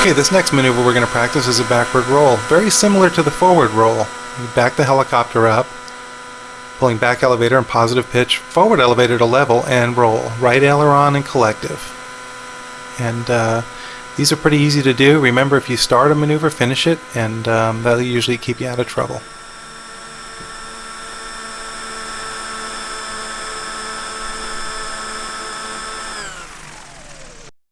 Okay, this next maneuver we're going to practice is a backward roll. Very similar to the forward roll. You back the helicopter up, pulling back elevator and positive pitch, forward elevator to level, and roll. Right aileron and collective. And uh, these are pretty easy to do. Remember, if you start a maneuver, finish it, and um, that'll usually keep you out of trouble.